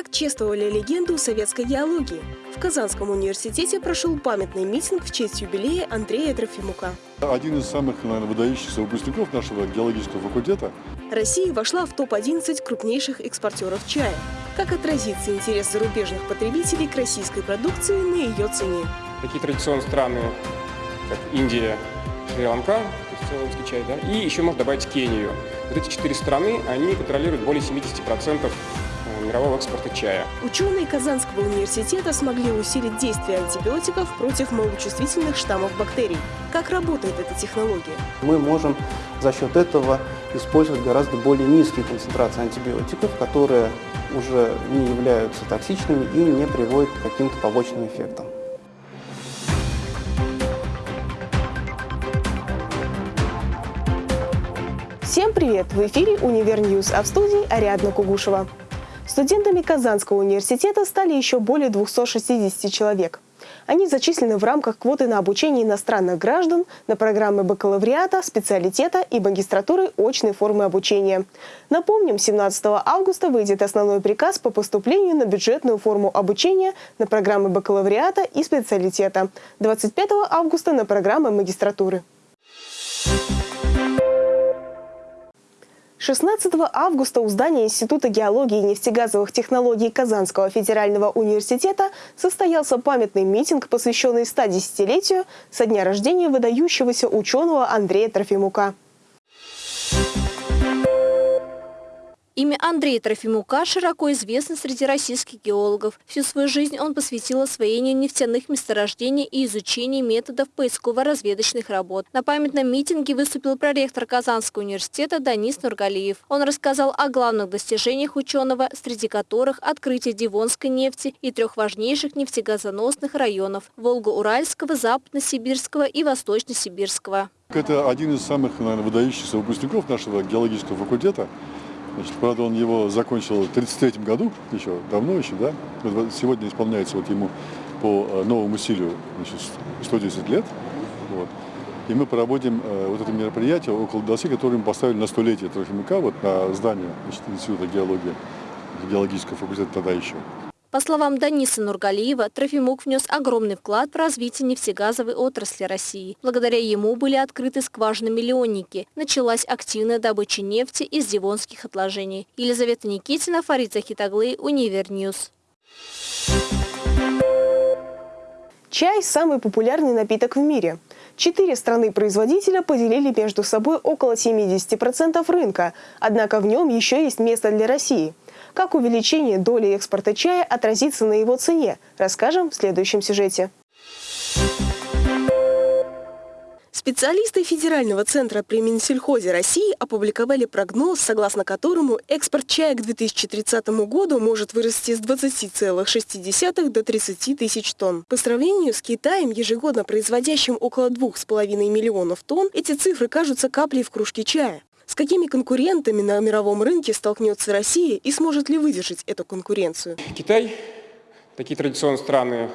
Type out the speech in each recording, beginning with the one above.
Так чествовали легенду советской геологии. В Казанском университете прошел памятный митинг в честь юбилея Андрея Трофимука. Один из самых, наверное, выдающихся выпускников нашего геологического факультета. Россия вошла в топ-11 крупнейших экспортеров чая. Как отразится интерес зарубежных потребителей к российской продукции на ее цене? Такие традиционные страны, как Индия, Шри-Ланка, то есть цейлонский чай, да, и еще можно добавить Кению. Вот эти четыре страны, они контролируют более 70% мирового экспорта чая. Ученые Казанского университета смогли усилить действие антибиотиков против малочувствительных штаммов бактерий. Как работает эта технология? Мы можем за счет этого использовать гораздо более низкие концентрации антибиотиков, которые уже не являются токсичными и не приводят к каким-то побочным эффектам. Всем привет! В эфире «Univer News», а в студии Ариадна Кугушева. Студентами Казанского университета стали еще более 260 человек. Они зачислены в рамках квоты на обучение иностранных граждан на программы бакалавриата, специалитета и магистратуры очной формы обучения. Напомним, 17 августа выйдет основной приказ по поступлению на бюджетную форму обучения на программы бакалавриата и специалитета. 25 августа на программы магистратуры. 16 августа у здания Института геологии и нефтегазовых технологий Казанского федерального университета состоялся памятный митинг, посвященный 110-летию со дня рождения выдающегося ученого Андрея Трофимука. Имя Андрея Трофимука широко известно среди российских геологов. Всю свою жизнь он посвятил освоению нефтяных месторождений и изучению методов поисково-разведочных работ. На памятном митинге выступил проректор Казанского университета Данис Нургалиев. Он рассказал о главных достижениях ученого, среди которых открытие Дивонской нефти и трех важнейших нефтегазоносных районов – Волго-Уральского, Западно-Сибирского и Восточно-Сибирского. Это один из самых, наверное, выдающихся выпускников нашего геологического факультета. Значит, правда, он его закончил в 1933 году, еще давно еще, да. Сегодня исполняется вот ему по э, новому стилю значит, 110 лет. Вот. И мы проводим э, вот это мероприятие около доски, которое мы поставили на столетие Трофимука, вот на здание значит, Института геологии, геологического факультета тогда еще. По словам Даниса Нургалиева, Трофимук внес огромный вклад в развитие нефтегазовой отрасли России. Благодаря ему были открыты скважины-миллионники. Началась активная добыча нефти из девонских отложений. Елизавета Никитина, Фарид Захитоглы, Univer News. Чай – самый популярный напиток в мире. Четыре страны-производителя поделили между собой около 70% рынка, однако в нем еще есть место для России – как увеличение доли экспорта чая отразится на его цене, расскажем в следующем сюжете. Специалисты Федерального центра при Минсельхозе России опубликовали прогноз, согласно которому экспорт чая к 2030 году может вырасти с 20,6 до 30 тысяч тонн. По сравнению с Китаем, ежегодно производящим около 2,5 миллионов тонн, эти цифры кажутся каплей в кружке чая. С какими конкурентами на мировом рынке столкнется Россия и сможет ли выдержать эту конкуренцию? Китай, такие традиционные страны,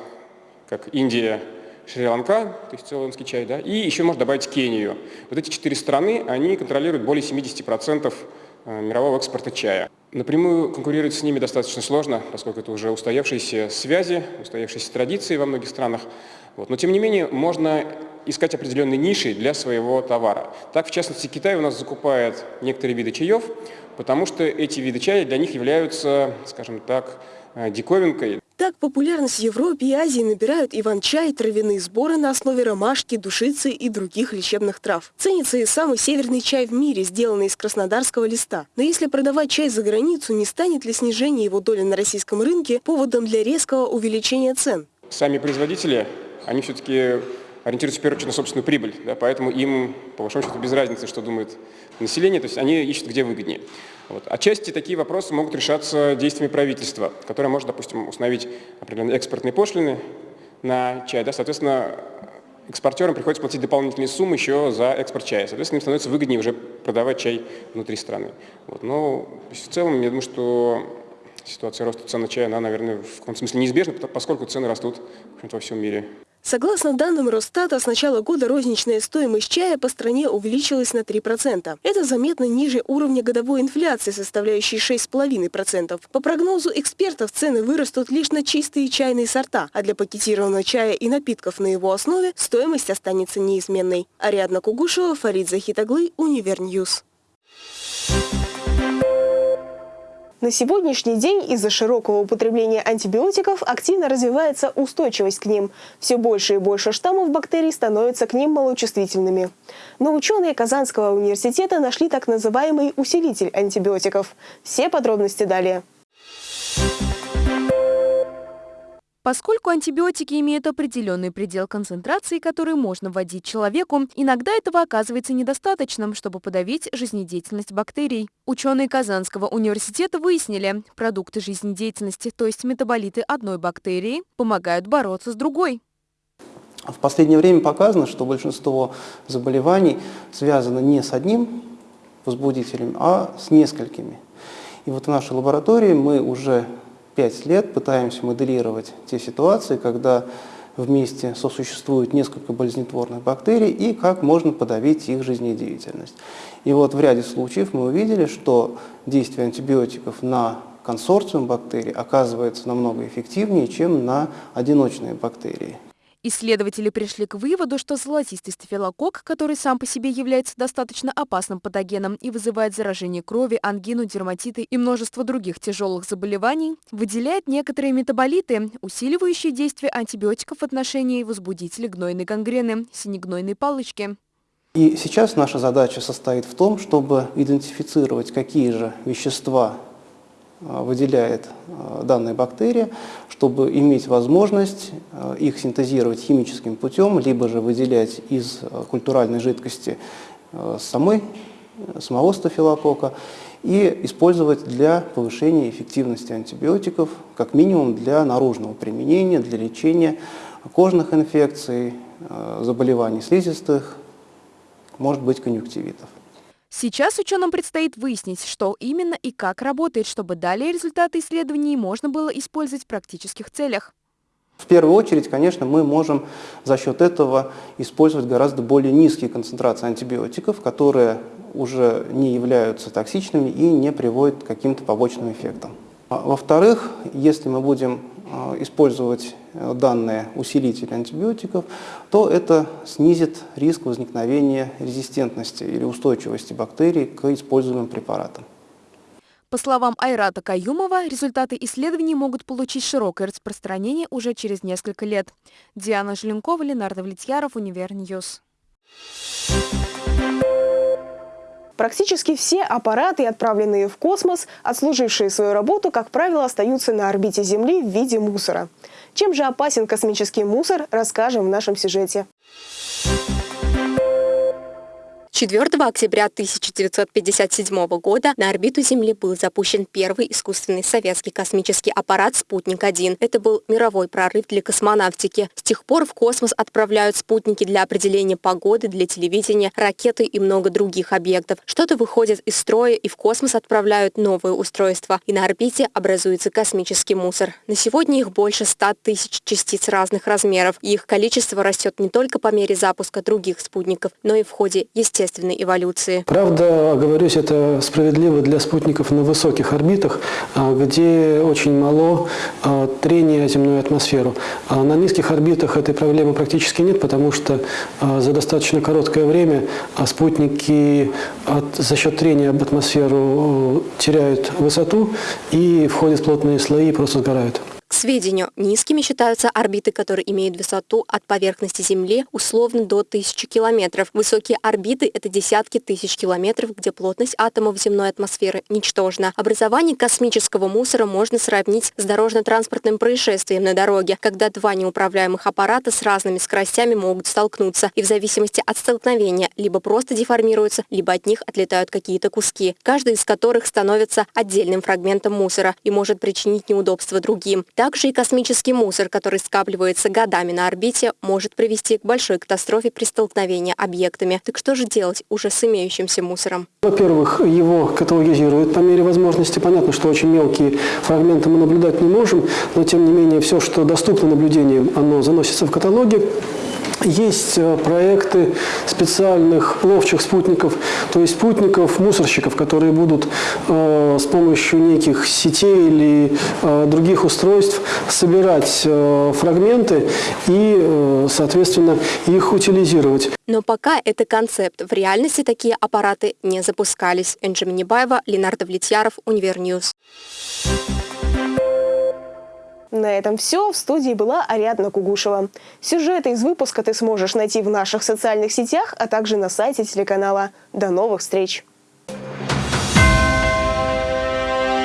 как Индия, Шри-Ланка, то есть цейлонский чай, да, и еще можно добавить Кению. Вот эти четыре страны, они контролируют более 70% э, мирового экспорта чая. Напрямую конкурировать с ними достаточно сложно, поскольку это уже устоявшиеся связи, устоявшиеся традиции во многих странах. Вот. Но тем не менее можно искать определенные ниши для своего товара. Так, в частности, Китай у нас закупает некоторые виды чаев, потому что эти виды чая для них являются, скажем так, э, диковинкой. Так популярность в Европе и Азии набирают иван-чай, травяные сборы на основе ромашки, душицы и других лечебных трав. Ценится и самый северный чай в мире, сделанный из краснодарского листа. Но если продавать чай за границу, не станет ли снижение его доли на российском рынке поводом для резкого увеличения цен? Сами производители, они все-таки ориентируются в первую очередь на собственную прибыль, да, поэтому им, по большому счету, без разницы, что думает население, то есть они ищут, где выгоднее. Вот. Отчасти такие вопросы могут решаться действиями правительства, которое может, допустим, установить определенные экспортные пошлины на чай. Да, соответственно, экспортерам приходится платить дополнительные суммы еще за экспорт чая. Соответственно, им становится выгоднее уже продавать чай внутри страны. Вот. Но в целом, я думаю, что ситуация роста цен на чай, она, наверное, в каком-то смысле неизбежна, поскольку цены растут во всем мире. Согласно данным Росстата, с начала года розничная стоимость чая по стране увеличилась на 3%. Это заметно ниже уровня годовой инфляции, составляющей 6,5%. По прогнозу экспертов, цены вырастут лишь на чистые чайные сорта, а для пакетированного чая и напитков на его основе стоимость останется неизменной. Ариадна Кугушева, Фарид Захитоглы, Univer News. На сегодняшний день из-за широкого употребления антибиотиков активно развивается устойчивость к ним. Все больше и больше штаммов бактерий становятся к ним малочувствительными. Но ученые Казанского университета нашли так называемый усилитель антибиотиков. Все подробности далее. Поскольку антибиотики имеют определенный предел концентрации, который можно вводить человеку, иногда этого оказывается недостаточным, чтобы подавить жизнедеятельность бактерий. Ученые Казанского университета выяснили, продукты жизнедеятельности, то есть метаболиты одной бактерии, помогают бороться с другой. В последнее время показано, что большинство заболеваний связано не с одним возбудителем, а с несколькими. И вот в нашей лаборатории мы уже пять лет пытаемся моделировать те ситуации, когда вместе сосуществуют несколько болезнетворных бактерий и как можно подавить их жизнедеятельность. И вот в ряде случаев мы увидели, что действие антибиотиков на консорциум бактерий оказывается намного эффективнее, чем на одиночные бактерии. Исследователи пришли к выводу, что золотистый стафилококк, который сам по себе является достаточно опасным патогеном и вызывает заражение крови, ангину, дерматиты и множество других тяжелых заболеваний, выделяет некоторые метаболиты, усиливающие действие антибиотиков в отношении возбудителей гнойной гангрены, синегнойной палочки. И сейчас наша задача состоит в том, чтобы идентифицировать, какие же вещества выделяет э, данная бактерия, чтобы иметь возможность э, их синтезировать химическим путем, либо же выделять из культуральной жидкости самой, самого стафилокока и использовать для повышения эффективности антибиотиков, как минимум для наружного применения, для лечения кожных инфекций, заболеваний слизистых, может быть конъюнктивитов. Сейчас ученым предстоит выяснить, что именно и как работает, чтобы далее результаты исследований можно было использовать в практических целях. В первую очередь, конечно, мы можем за счет этого использовать гораздо более низкие концентрации антибиотиков, которые уже не являются токсичными и не приводят к каким-то побочным эффектам. А, во-вторых, если мы будем использовать э, данные усилители антибиотиков, то это снизит риск возникновения резистентности или устойчивости бактерий к используемым препаратам. По словам Айрата Каюмова, результаты исследований могут получить широкое распространение уже через несколько лет. Диана Желенкова, Ленар Давлетьяров, Универ News. Практически все аппараты, отправленные в космос, отслужившие свою работу, как правило, остаются на орбите Земли в виде мусора. Чем же опасен космический мусор, расскажем в нашем сюжете. 4 октября 1957 года на орбиту Земли был запущен первый искусственный советский космический аппарат «Спутник-1». Это был мировой прорыв для космонавтики. С тех пор в космос отправляют спутники для определения погоды, для телевидения, ракеты и много других объектов. Что-то выходит из строя и в космос отправляют новые устройства. И на орбите образуется космический мусор. На сегодня их больше 100 тысяч частиц разных размеров. И их количество растет не только по мере запуска других спутников, но и в ходе естественного естественной эволюции. Правда, оговорюсь, это справедливо для спутников на высоких орбитах, а, где очень мало а, трения земной атмосферу. А на низких орбитах этой проблемы практически нет, потому что за достаточно короткое время спутники от, за счет трения об атмосферу теряют высоту и входят в плотные слои и просто сгорают сведению, низкими считаются орбиты, которые имеют высоту от поверхности Земли условно до 1000 километров. Высокие орбиты – это десятки тысяч километров, где плотность атомов земной атмосферы ничтожна. Образование космического мусора можно сравнить с дорожно-транспортным происшествием на дороге, когда два неуправляемых аппарата с разными скоростями могут столкнуться, и в зависимости от столкновения либо просто деформируются, либо от них отлетают какие-то куски, каждый из которых становится отдельным фрагментом мусора и может причинить неудобства другим. Также и космический мусор, который скапливается годами на орбите, может привести к большой катастрофе при столкновении объектами. Так что же делать уже с имеющимся мусором? Во-первых, его каталогизируют по мере возможности. Понятно, что очень мелкие фрагменты мы наблюдать не можем, но тем не менее все, что доступно наблюдениям, оно заносится в каталоги. Есть э, проекты специальных ловчих спутников, то есть спутников, мусорщиков, которые будут э, с помощью неких сетей или э, других устройств собирать э, фрагменты и, э, соответственно, их утилизировать. Но пока это концепт. В реальности такие аппараты не запускались. Энджи Минибаева, Ленар Давлетьяров, Универ News. На этом все. В студии была Ариадна Кугушева. Сюжеты из выпуска ты сможешь найти в наших социальных сетях, а также на сайте телеканала. До новых встреч!